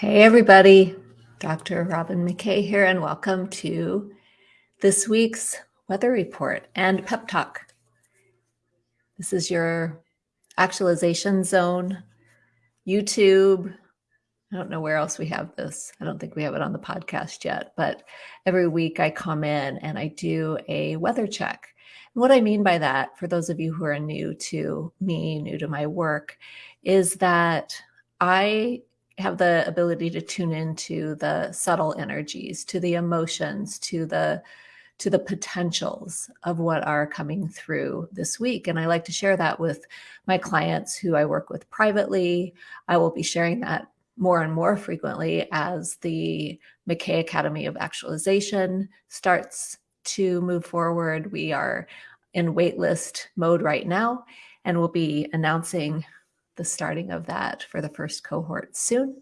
Hey, everybody. Dr. Robin McKay here, and welcome to this week's weather report and pep talk. This is your actualization zone, YouTube. I don't know where else we have this. I don't think we have it on the podcast yet, but every week I come in and I do a weather check. And what I mean by that, for those of you who are new to me, new to my work, is that I have the ability to tune into the subtle energies, to the emotions, to the to the potentials of what are coming through this week. And I like to share that with my clients who I work with privately. I will be sharing that more and more frequently as the McKay Academy of Actualization starts to move forward. We are in waitlist mode right now, and we'll be announcing the starting of that for the first cohort soon.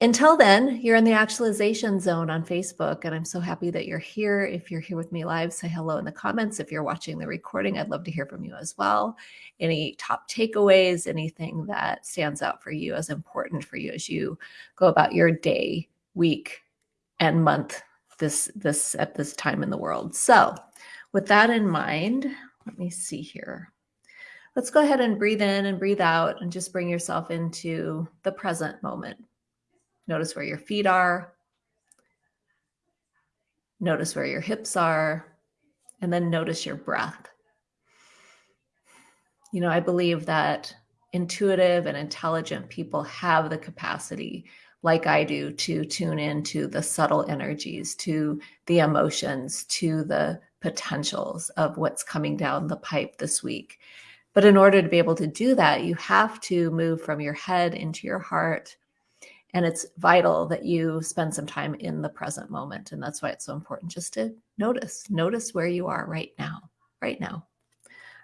Until then, you're in the actualization zone on Facebook, and I'm so happy that you're here. If you're here with me live, say hello in the comments. If you're watching the recording, I'd love to hear from you as well. Any top takeaways, anything that stands out for you as important for you as you go about your day, week, and month this this at this time in the world. So, with that in mind, let me see here let's go ahead and breathe in and breathe out and just bring yourself into the present moment. Notice where your feet are. Notice where your hips are. And then notice your breath. You know, I believe that intuitive and intelligent people have the capacity, like I do, to tune into the subtle energies, to the emotions, to the potentials of what's coming down the pipe this week. But in order to be able to do that, you have to move from your head into your heart. And it's vital that you spend some time in the present moment. And that's why it's so important just to notice, notice where you are right now, right now.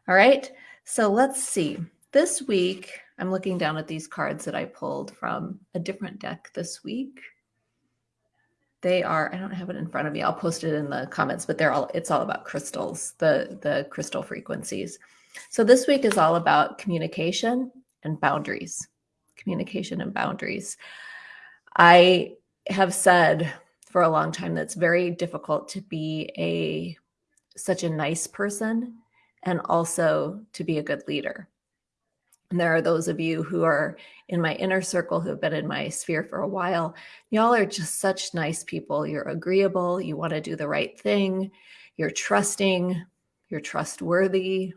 All right. So let's see. This week, I'm looking down at these cards that I pulled from a different deck this week. They are, I don't have it in front of me. I'll post it in the comments, but they're all, it's all about crystals, the, the crystal frequencies. So this week is all about communication and boundaries. Communication and boundaries. I have said for a long time that it's very difficult to be a such a nice person and also to be a good leader. And there are those of you who are in my inner circle who have been in my sphere for a while. Y'all are just such nice people. You're agreeable. You want to do the right thing. You're trusting. You're trustworthy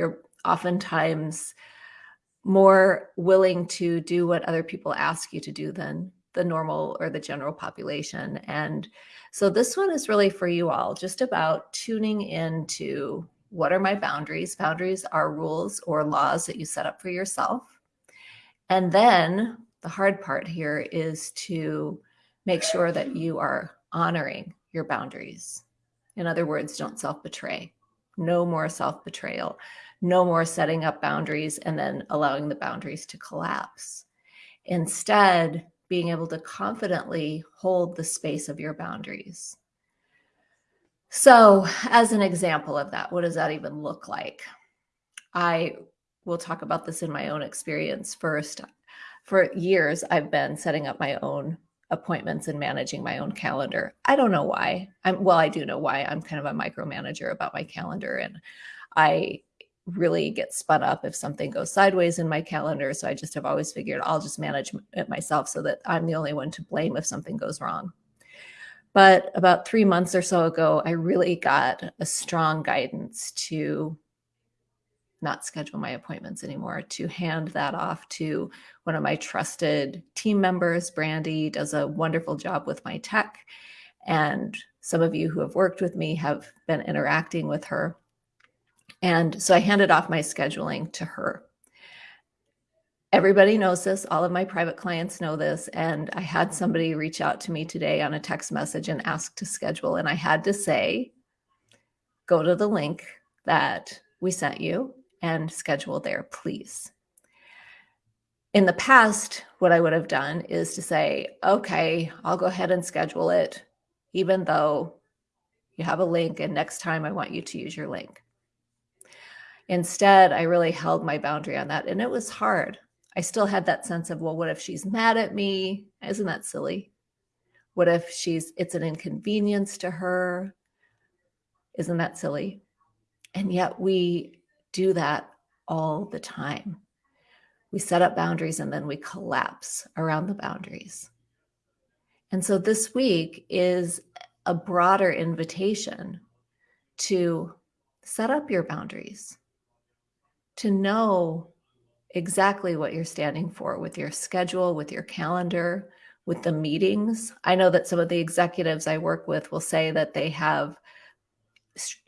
you're oftentimes more willing to do what other people ask you to do than the normal or the general population. And so this one is really for you all, just about tuning into what are my boundaries? Boundaries are rules or laws that you set up for yourself. And then the hard part here is to make sure that you are honoring your boundaries. In other words, don't self betray. No more self betrayal no more setting up boundaries and then allowing the boundaries to collapse. Instead, being able to confidently hold the space of your boundaries. So, as an example of that, what does that even look like? I will talk about this in my own experience first. For years, I've been setting up my own appointments and managing my own calendar. I don't know why. I'm well, I do know why. I'm kind of a micromanager about my calendar and I really get spun up if something goes sideways in my calendar. So I just have always figured I'll just manage it myself so that I'm the only one to blame if something goes wrong. But about three months or so ago, I really got a strong guidance to not schedule my appointments anymore, to hand that off to one of my trusted team members. Brandy does a wonderful job with my tech. And some of you who have worked with me have been interacting with her. And so I handed off my scheduling to her. Everybody knows this. All of my private clients know this. And I had somebody reach out to me today on a text message and ask to schedule. And I had to say, go to the link that we sent you and schedule there, please. In the past, what I would have done is to say, okay, I'll go ahead and schedule it, even though you have a link. And next time I want you to use your link. Instead, I really held my boundary on that. And it was hard. I still had that sense of, well, what if she's mad at me? Isn't that silly? What if she's, it's an inconvenience to her? Isn't that silly? And yet we do that all the time. We set up boundaries and then we collapse around the boundaries. And so this week is a broader invitation to set up your boundaries, to know exactly what you're standing for with your schedule, with your calendar, with the meetings. I know that some of the executives I work with will say that they have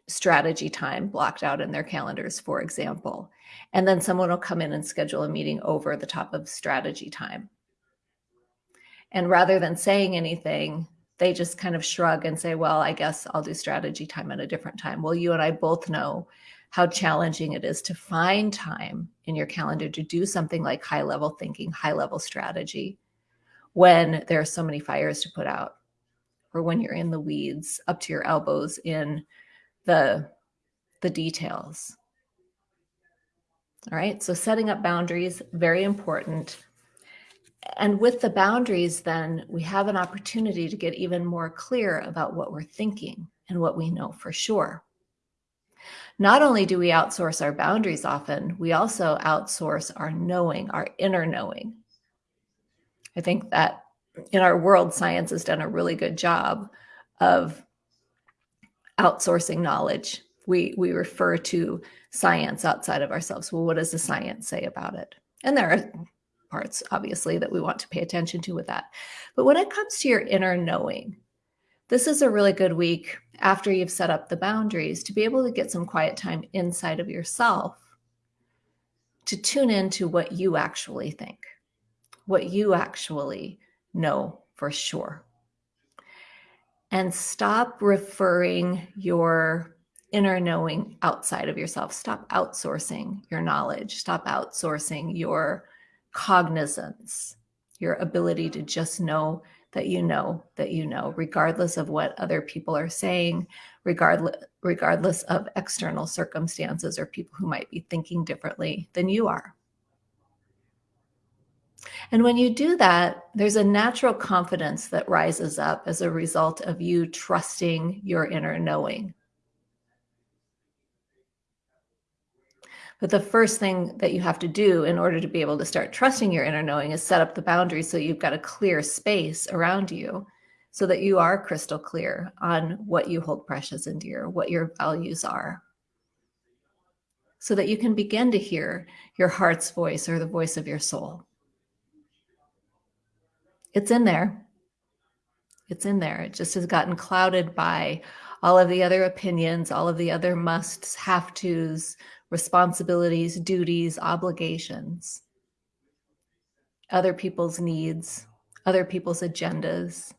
strategy time blocked out in their calendars, for example. And then someone will come in and schedule a meeting over the top of strategy time. And rather than saying anything, they just kind of shrug and say, well, I guess I'll do strategy time at a different time. Well, you and I both know how challenging it is to find time in your calendar to do something like high level thinking, high level strategy when there are so many fires to put out or when you're in the weeds up to your elbows in the the details. All right, so setting up boundaries, very important. And with the boundaries, then we have an opportunity to get even more clear about what we're thinking and what we know for sure. Not only do we outsource our boundaries often, we also outsource our knowing, our inner knowing. I think that in our world, science has done a really good job of outsourcing knowledge. We, we refer to science outside of ourselves. Well, what does the science say about it? And there are parts, obviously, that we want to pay attention to with that. But when it comes to your inner knowing, this is a really good week after you've set up the boundaries to be able to get some quiet time inside of yourself to tune into what you actually think, what you actually know for sure. And stop referring your inner knowing outside of yourself. Stop outsourcing your knowledge. Stop outsourcing your cognizance, your ability to just know that you know that you know, regardless of what other people are saying, regardless, regardless of external circumstances or people who might be thinking differently than you are. And when you do that, there's a natural confidence that rises up as a result of you trusting your inner knowing. But the first thing that you have to do in order to be able to start trusting your inner knowing is set up the boundaries so you've got a clear space around you so that you are crystal clear on what you hold precious and dear, what your values are. So that you can begin to hear your heart's voice or the voice of your soul. It's in there. It's in there. It just has gotten clouded by all of the other opinions, all of the other musts, have tos, responsibilities, duties, obligations, other people's needs, other people's agendas.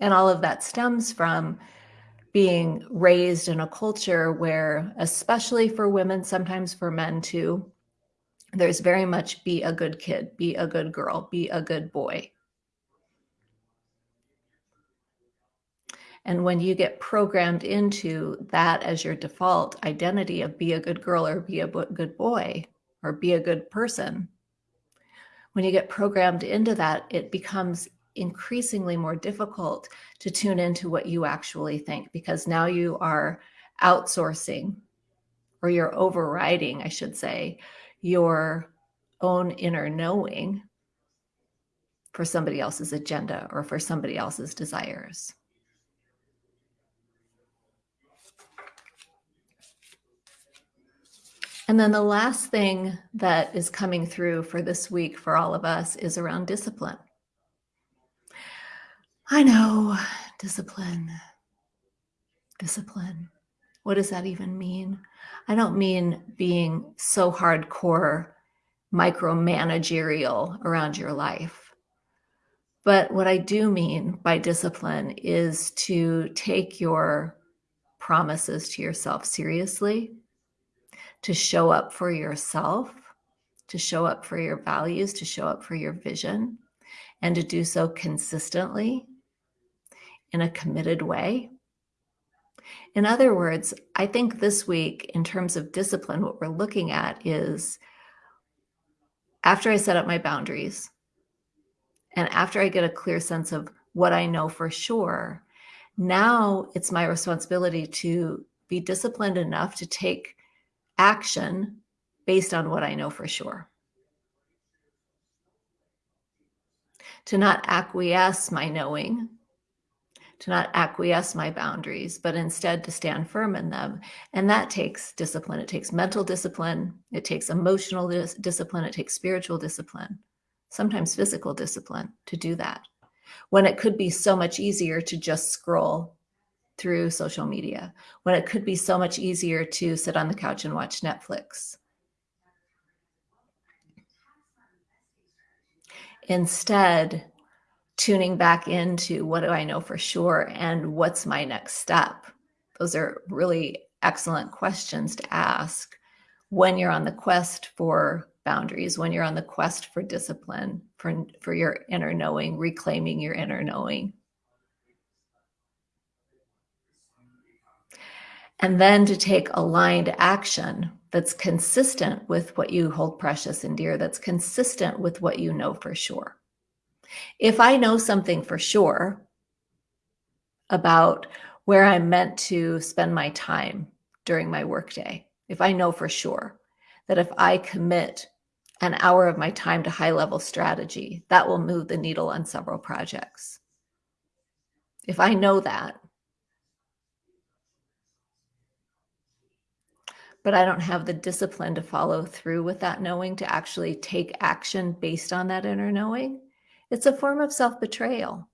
And all of that stems from being raised in a culture where, especially for women, sometimes for men too, there's very much be a good kid, be a good girl, be a good boy. And when you get programmed into that as your default identity of be a good girl or be a good boy or be a good person, when you get programmed into that, it becomes increasingly more difficult to tune into what you actually think because now you are outsourcing or you're overriding, I should say, your own inner knowing for somebody else's agenda or for somebody else's desires. And then the last thing that is coming through for this week for all of us is around discipline. I know, discipline. Discipline. What does that even mean? I don't mean being so hardcore micromanagerial around your life. But what I do mean by discipline is to take your promises to yourself seriously to show up for yourself, to show up for your values, to show up for your vision, and to do so consistently in a committed way. In other words, I think this week, in terms of discipline, what we're looking at is after I set up my boundaries and after I get a clear sense of what I know for sure, now it's my responsibility to be disciplined enough to take action based on what I know for sure. To not acquiesce my knowing, to not acquiesce my boundaries, but instead to stand firm in them. And that takes discipline. It takes mental discipline, it takes emotional dis discipline, it takes spiritual discipline, sometimes physical discipline to do that. When it could be so much easier to just scroll through social media, when it could be so much easier to sit on the couch and watch Netflix. Instead, tuning back into what do I know for sure and what's my next step? Those are really excellent questions to ask when you're on the quest for boundaries, when you're on the quest for discipline, for, for your inner knowing, reclaiming your inner knowing. And then to take aligned action that's consistent with what you hold precious and dear, that's consistent with what you know for sure. If I know something for sure about where I'm meant to spend my time during my workday, if I know for sure that if I commit an hour of my time to high level strategy, that will move the needle on several projects. If I know that, but I don't have the discipline to follow through with that knowing, to actually take action based on that inner knowing, it's a form of self betrayal.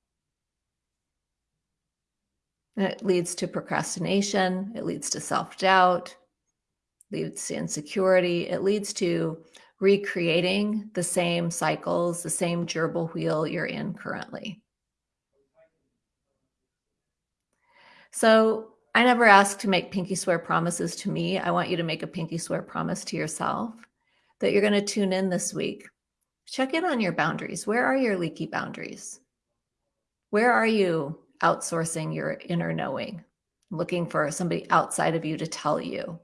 It leads to procrastination, it leads to self doubt, leads to insecurity, it leads to recreating the same cycles, the same gerbil wheel you're in currently. So I never ask to make pinky swear promises to me. I want you to make a pinky swear promise to yourself that you're going to tune in this week check in on your boundaries. Where are your leaky boundaries? Where are you outsourcing your inner knowing, looking for somebody outside of you to tell you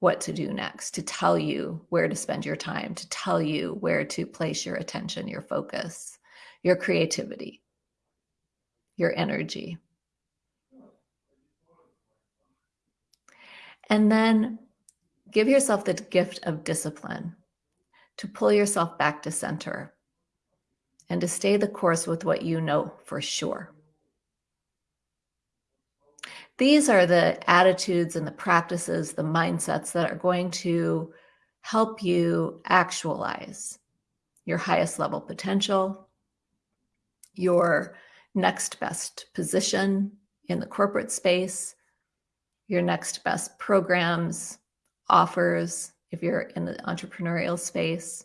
what to do next, to tell you where to spend your time, to tell you where to place your attention, your focus, your creativity, your energy. And then give yourself the gift of discipline to pull yourself back to center and to stay the course with what you know for sure. These are the attitudes and the practices, the mindsets that are going to help you actualize your highest level potential, your next best position in the corporate space, your next best programs, offers, if you're in the entrepreneurial space.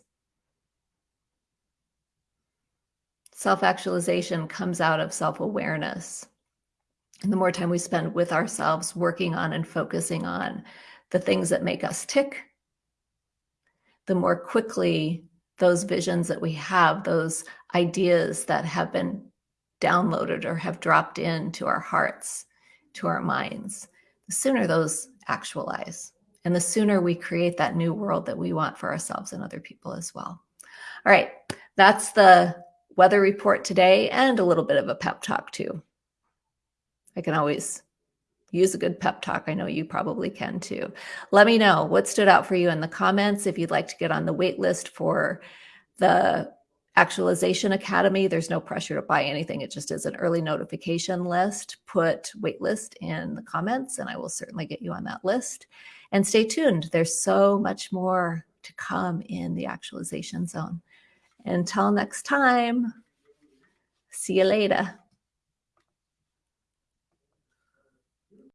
Self actualization comes out of self awareness. And the more time we spend with ourselves, working on and focusing on the things that make us tick, the more quickly those visions that we have, those ideas that have been downloaded or have dropped into our hearts, to our minds, the sooner those actualize. And the sooner we create that new world that we want for ourselves and other people as well. All right, that's the weather report today and a little bit of a pep talk too. I can always use a good pep talk. I know you probably can too. Let me know what stood out for you in the comments. If you'd like to get on the wait list for the Actualization Academy, there's no pressure to buy anything. It just is an early notification list. Put waitlist in the comments and I will certainly get you on that list. And stay tuned. There's so much more to come in the actualization zone. Until next time, see you later.